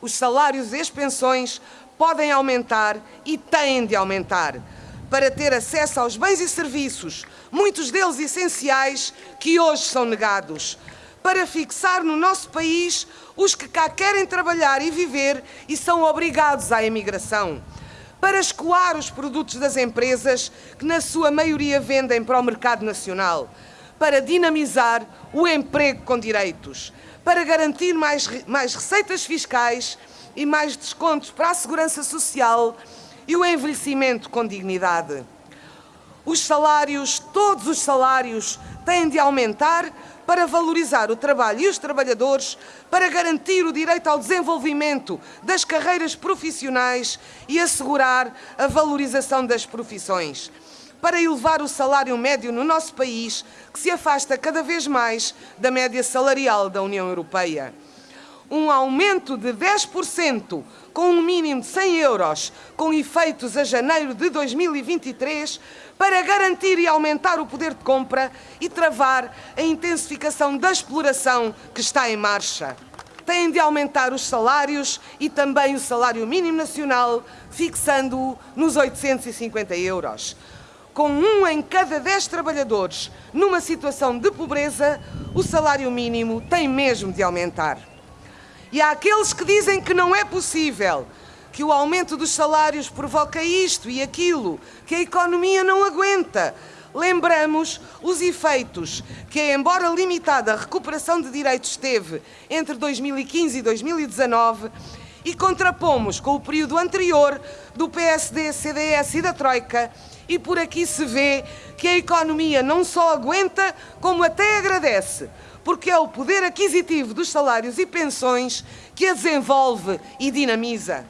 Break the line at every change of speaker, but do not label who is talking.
Os salários e as pensões podem aumentar e têm de aumentar para ter acesso aos bens e serviços, muitos deles essenciais, que hoje são negados. Para fixar no nosso país os que cá querem trabalhar e viver e são obrigados à emigração. Para escoar os produtos das empresas que, na sua maioria, vendem para o mercado nacional. Para dinamizar o emprego com direitos. Para garantir mais, mais receitas fiscais e mais descontos para a segurança social e o envelhecimento com dignidade. Os salários, todos os salários, têm de aumentar para valorizar o trabalho e os trabalhadores, para garantir o direito ao desenvolvimento das carreiras profissionais e assegurar a valorização das profissões. Para elevar o salário médio no nosso país, que se afasta cada vez mais da média salarial da União Europeia um aumento de 10% com um mínimo de 100 euros, com efeitos a janeiro de 2023, para garantir e aumentar o poder de compra e travar a intensificação da exploração que está em marcha. Têm de aumentar os salários e também o salário mínimo nacional, fixando-o nos 850 euros. Com um em cada dez trabalhadores numa situação de pobreza, o salário mínimo tem mesmo de aumentar. E há aqueles que dizem que não é possível, que o aumento dos salários provoca isto e aquilo, que a economia não aguenta. Lembramos os efeitos que, embora limitada, a recuperação de direitos teve entre 2015 e 2019 e contrapomos com o período anterior do PSD, CDS e da Troika e por aqui se vê que a economia não só aguenta, como até agradece, porque é o poder aquisitivo dos salários e pensões que a desenvolve e dinamiza.